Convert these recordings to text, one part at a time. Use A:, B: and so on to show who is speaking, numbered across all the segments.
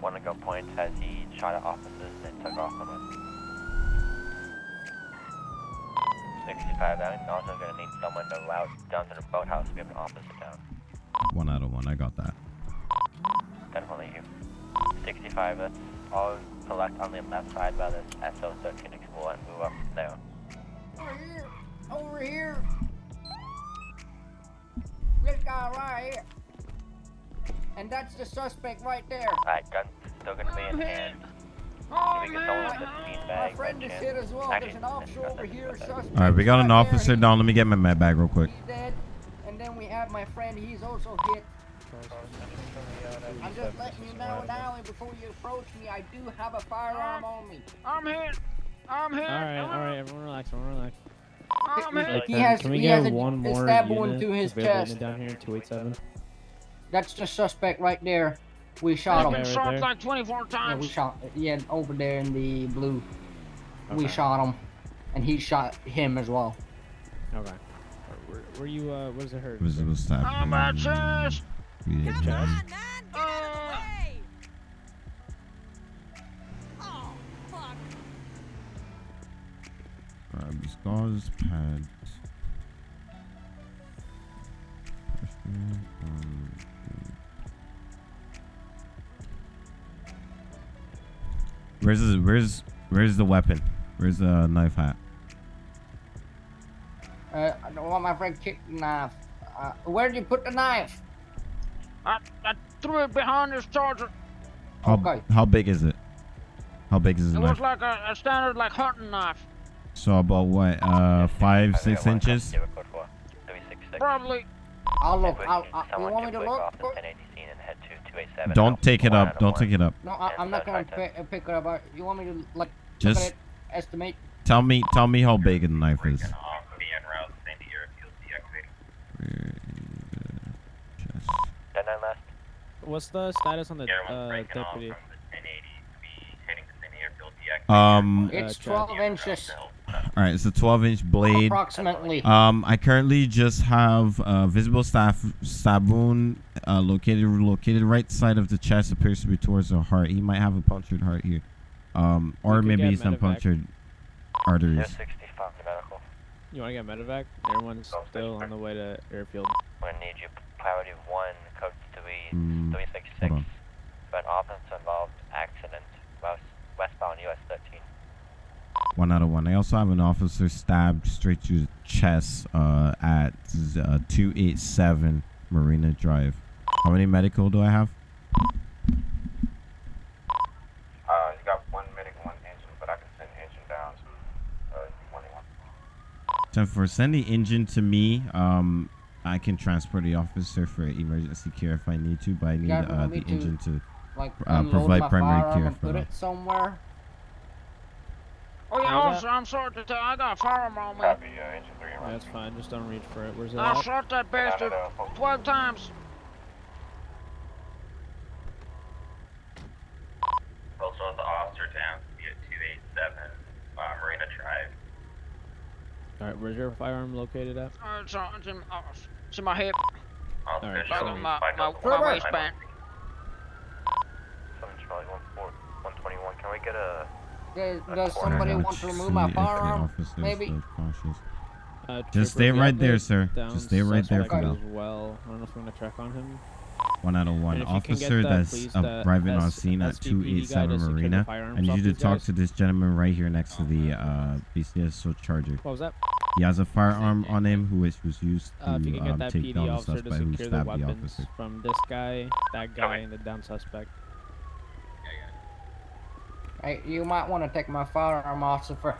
A: One
B: to go point says he shot at officers and took off from us. 65 I'm also gonna need someone to route down to the boathouse. We have an officer down.
A: One out of one. I got that.
B: Definitely you. 65, let's all collect on the left side by this SO13 Explorer and move up from there.
C: Over here. Over here. This guy right here. And that's the suspect right there.
B: Alright, gun's still gonna be in hand.
C: Oh,
B: we get someone with a bean
C: My friend is hit as well. There's an officer over here.
B: with that.
C: Suspect.
A: All right, we got an
C: right there.
A: officer down. Let me get my med bag real quick.
C: And then we have my friend. He's also hit. I'm just letting you know now, and before you approach me, I do have a firearm on me.
D: I'm hit. I'm hit.
E: All right, all right, everyone relax, everyone relax.
D: I'm hit.
C: He has-
E: can we
C: he
E: get
C: has a-
E: one
C: a
E: more
C: stab wound to his chest.
E: down here, 287?
C: That's the suspect right there. We shot
D: I've
C: him.
D: been
E: right
D: shot
E: there.
D: like 24
C: Yeah, we shot. Yeah, over there in the blue. We shot him, and he shot him as well.
E: Okay. Where, where you, uh, what does it hurt?
A: Visible stab.
D: I'm at chest.
A: Yeah.
E: Chest?
F: Nine, get
D: Uh.
F: out of the way! Oh, fuck.
A: Alright, scars, pads. Pressure, um, Where's the, where's where's the weapon? Where's the knife hat?
C: Uh, I don't want my friend kicked the knife. Uh, where did you put the knife?
D: I, I threw it behind this charger.
A: How,
C: Okay.
A: how big is it? How big is the
D: It
A: knife?
D: was like a, a standard like hunting knife.
A: So about what? Uh, five, six inches.
B: to code for 366.
D: Probably.
C: I'll look. I'll,
B: can-
C: I'll, you want me to look?
A: Don't
B: and
A: take it up. Don't
B: one.
A: take it up.
C: No, I, I'm not gonna pick, uh, pick it up. Uh, You want me to like look at
A: Just
C: it, estimate?
A: tell me, tell me how big the knife is.
B: Be en route, Sandy Airfield deactivating.
A: Where is the chest?
B: 10 9 last.
E: What's the status on the,
B: Everyone's
E: uh, deputy?
B: the to be to Sandy
A: Um,
C: It's
E: Uh,
C: 12 inches,
A: all right, it's a 12 inch blade.
C: approximately.
A: Um, I currently just have a visible staff stab wound uh, located located right side of the chest appears to be towards the heart. He might have a punctured heart here, um, or maybe
E: get
A: some
E: medevac.
A: punctured arteries.
B: 65 medical.
E: You want to get medevac? Everyone's
B: Go,
E: still on the way to airfield.
B: We're gonna need you priority 1, code 3,
A: Mm,
B: 366.
A: hold on.
B: For offense involved accident, west, westbound US 13.
A: One out of one. I also have an officer stabbed straight to the chest uh, at uh, 287 Marina Drive. How many medical do I have?
G: Uh, you got one medic, one engine, but I can send engine down to uh, one one.
A: So for send the engine to me, um, I can transport the officer for emergency care if I need to, but I need
C: Yeah,
A: uh, the engine to.
C: like
A: uh, provide primary care for
C: put
A: them.
C: it somewhere.
D: Oh yeah,
E: How's that?
D: I'm sorry to tell you, I got a firearm on me.
G: Copy, uh, engine three.
E: Yeah, that's fine. Just don't reach for it. Where's it
D: I
E: at?
D: shot that bastard 12 times.
G: Also, the officer down at 287 uh, Marina Drive.
E: All right, where's your firearm located at?
D: Uh, it's, on, it's, in, uh, it's in my hip,
E: Alright,
G: shows
D: so- my-
G: spike
D: my- my waistband.
B: 7 Charlie 14, 121. Can we get a.
C: Does, does somebody want to remove my
A: see
C: firearm? Maybe.
E: Uh,
A: Just stay right there, sir. Just stay right there for now.
E: Well. I don't know if we're gonna check on him.
A: One out of one.
E: And if you can get
A: Officer
E: that,
A: that's uh, arriving on scene at 287
E: to secure the
A: Marina. I need you to talk
E: guys.
A: to this gentleman right here next to the uh, BCSO Charger.
E: What was that?
A: He has a firearm on him who is was used to
E: Uh, if you can get
A: um,
E: that
A: take
E: PD
A: down the suspect who stabbed the officer.
E: from this guy, that guy, and the down suspect.
C: Hey, you might want to take my firearm off, for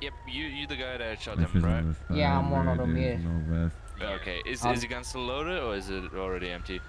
H: Yep, you you the guy that shot
A: If
H: them,
A: it's
H: right?
A: the
C: Yeah, I'm one of them, yeah.
A: No.
H: Okay, is
C: Um,
H: is the gun still loaded or is it already empty?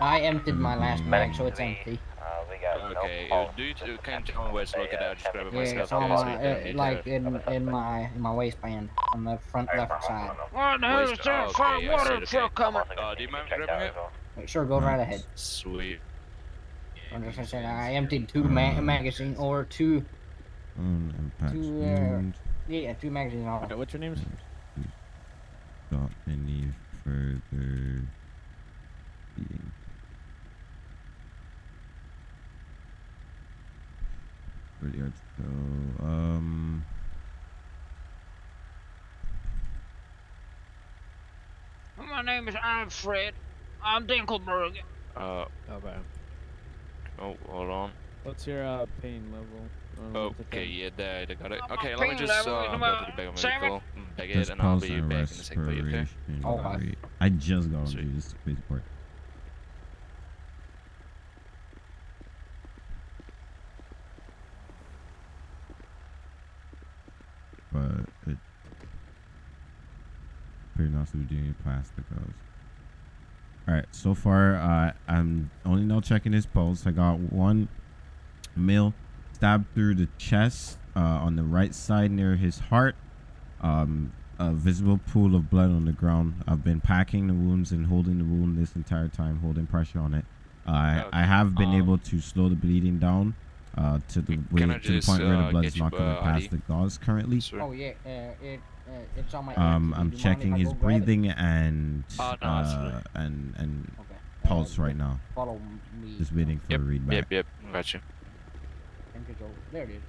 C: I emptied my last bag, so it's empty.
B: Uh,
H: Okay,
B: no
H: uh, do you,
B: Just
H: can you tell me where to look
B: a,
H: it out? Just grab it
C: Yeah,
H: myself.
C: it's on my,
H: We
C: uh, like in in my in my waistband on the front left side.
D: What the hell is that
H: oh,
D: fire
H: okay, I
D: water truck coming?
B: Also
H: Uh, do you mind grabbing it?
C: Sure, go right ahead.
H: Sweet.
C: I'm just gonna say I emptied two ma- magazine or two
A: On impact
C: Two, uh,
A: wound.
C: Yeah, two magazines on.
E: Okay, what's your names?
A: Stop any further bleeding. Really hard to go. Um.
D: My name is Alfred. I'm Dinkelberg.
H: Uh,
E: Okay.
H: Oh, hold on.
E: What's your uh, pain level?
H: Okay,
E: thing?
H: yeah, there, I got it. Okay, let me just
D: level
H: uh,
D: is
H: go to the back of my
D: seven.
H: vehicle, bag
A: Just
H: it, and I'll
A: pause
H: be
A: and
H: back in a sec for you, okay?
A: respiration
C: Okay.
A: I just got on
H: Sweet.
A: dude. This is the crazy part. But it pretty nice to be doing any plastic goes. Alright, so far uh, I'm only now checking his pulse. I got one male stabbed through the chest uh, on the right side near his heart. Um, a visible pool of blood on the ground. I've been packing the wounds and holding the wound this entire time, holding pressure on it. Uh, I,
H: Okay.
A: I have been
H: Um,
A: able to slow the bleeding down uh, to the way,
H: I
A: to the point where the
H: uh,
A: blood is not going to pass
H: ID?
A: the gauze currently.
H: Sure.
C: Oh yeah, uh, it uh, it's on my.
A: Um. I'm
C: Do you mind
A: checking his
C: go it?
A: breathing and
H: Oh, no,
A: uh, and and
C: Okay.
A: pulse
C: uh,
A: right now.
C: Follow me.
A: Just waiting for
H: Yep,
A: a read back.
H: yep, yep, got you.
C: And control. There it is.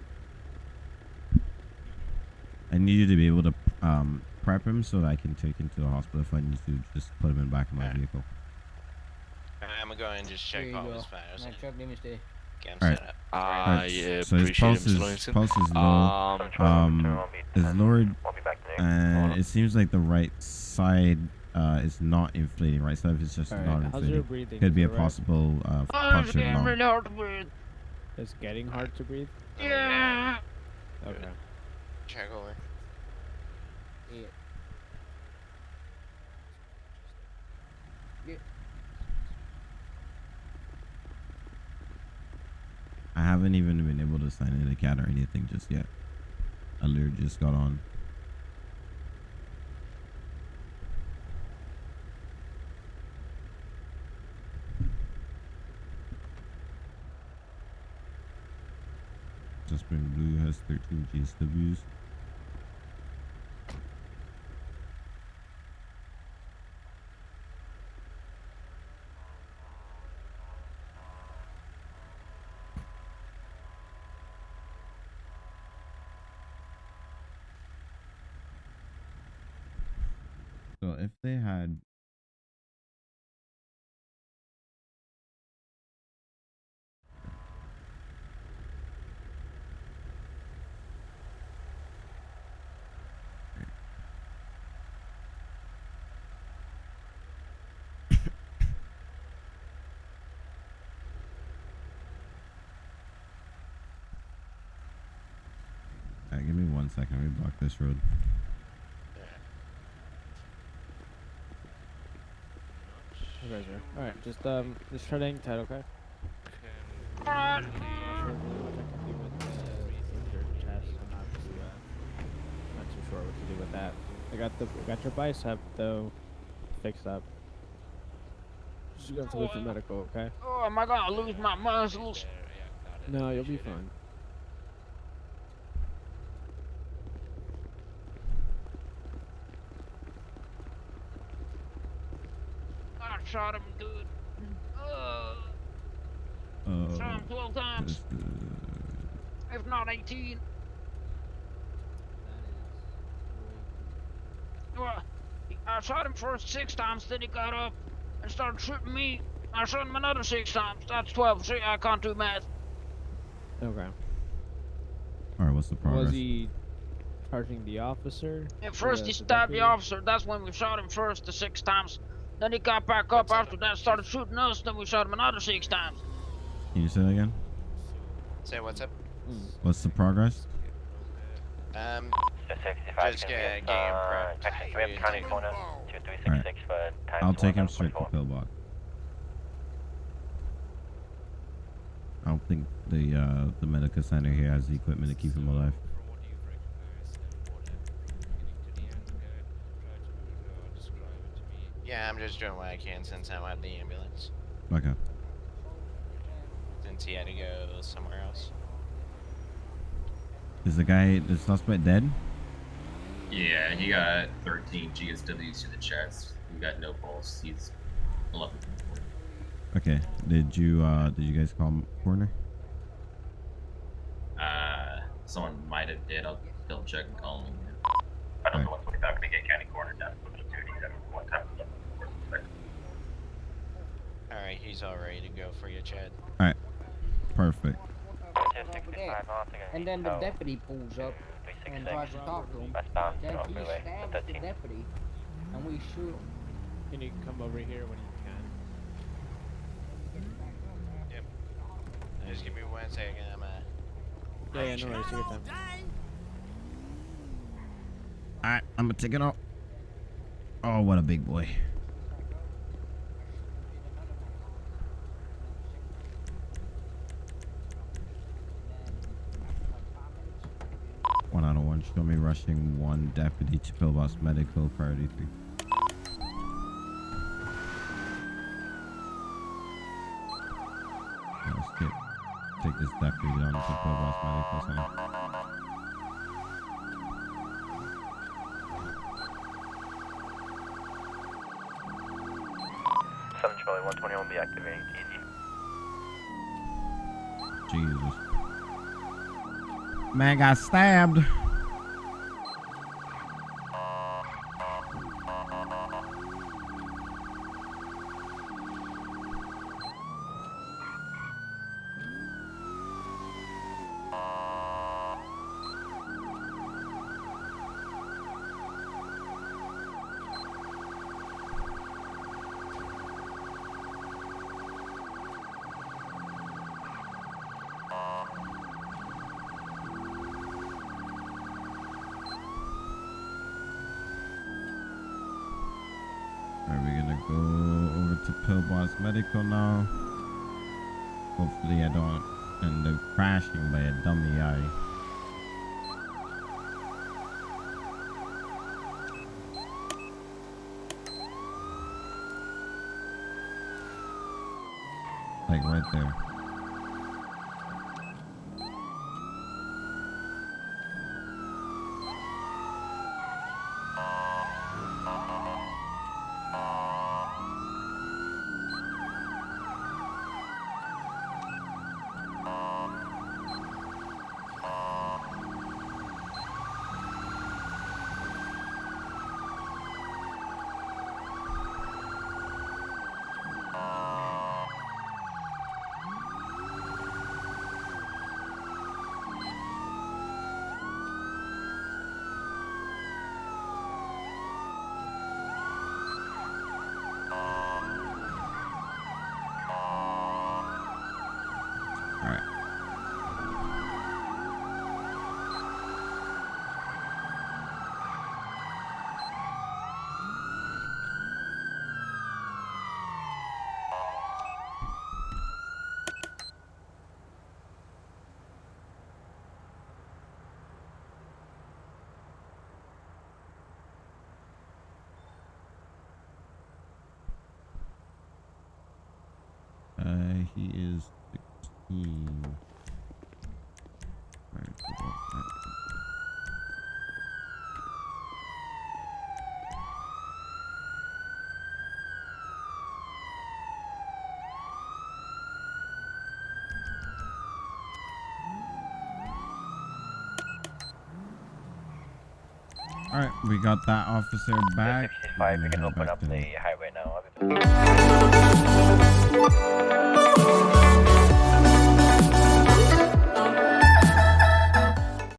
A: I need you to be able to um, prep him so that I can take him to the hospital if I need to just put him in back of my
I: Alright.
A: vehicle.
I: I'm gonna go and just check all
C: go.
I: his vitals
C: My truck, let me stay.
A: Alright.
H: Uh,
A: Alright,
H: yeah,
A: so his pulse is
H: Slowingston.
A: pulse is low,
H: Um,
A: um, is lowered,
B: I'll be back today.
A: and it seems like the right side uh, is not inflating. Right side is just
E: Alright,
A: not
E: how's your
A: inflating.
E: breathing?
A: Could be a
E: right?
A: possible uh,
D: it's getting
A: lung.
D: hard to breathe.
E: It's getting hard to breathe.
D: Yeah.
E: Okay.
I: Check over.
C: Yeah.
A: I haven't even been able to sign in a cat or anything just yet. I literally just got on. Suspect Blue has 13 GSWs. So if they had Alright, give me one second. Let me block this road.
E: Okay, sir. All right, just um, just try to hang tight, okay? Not sure really what I can do with, with your chest. I'm not too, uh, not too sure what to do with that. I got the, I got your bicep though, fixed up. Just gonna have to wait for medical, okay?
D: Oh, am I gonna lose my muscles?
E: No, you'll be fine.
D: I shot him good. Uh,
A: Uh,
D: shot him 12 times,
A: uh,
D: if not 18. Well, I shot him first six times, then he got up and started shooting me. I shot him another six times. That's 12. See, I can't do math.
E: Okay.
A: Alright, what's the progress?
E: Was he charging the officer?
D: At first, he stabbed the officer. That's when we shot him first, the six times. Then he got back up after that, started shooting us. Then we shot him another six times.
A: Can you say that again?
I: Say what's up.
A: What's the progress?
I: Um, Just
B: can
I: get-
B: be,
I: get him
B: uh,
I: prepped.
B: Actually, we have county coroner 2366 for time.
A: I'll take him straight to pillbox. I don't think the uh, the medical center here has the equipment to keep him alive.
I: yeah, I'm just doing what I can since I'm at the ambulance.
A: Okay.
I: Since he had to go somewhere else.
A: Is the guy, the suspect dead?
J: Yeah, he got 13 GSWs to the chest. He got no pulse. He's 11.
A: Okay. Did you, uh, did you guys call him coroner?
J: Uh, someone might have did. I'll double check and call him.
G: I don't know what's going to get county coroner down for the duty at one time.
I: Alright, he's all ready to go for you, Chad.
A: Alright. Perfect.
C: And then the deputy pulls up and tries to talk to him.
B: Westbound,
C: Then
B: no
C: he
B: freeway,
C: stabs the deputy, and we shoot him.
E: Can you come over here when you can?
I: Yep. Just give me one second, I'm uh
E: Yeah, yeah, no worries. Take your time.
A: Alright, I'm gonna take it off. Oh, what a big boy. One out of me rushing one deputy to Pillbox Medical Priority three. Yeah, Let's get take this deputy down to Pillbox Medical Center.
B: Seven Charlie, one twenty one, be activating TZ.
A: Jesus. Man got stabbed. Are we gonna go over to Pillbox Medical now? Hopefully I don't end up crashing by a dummy eye. Like right there. Alright. Uh, he is 16. Alright, we got that officer back.
B: Sixty five,
A: We're
B: can open up the highway now. Woo!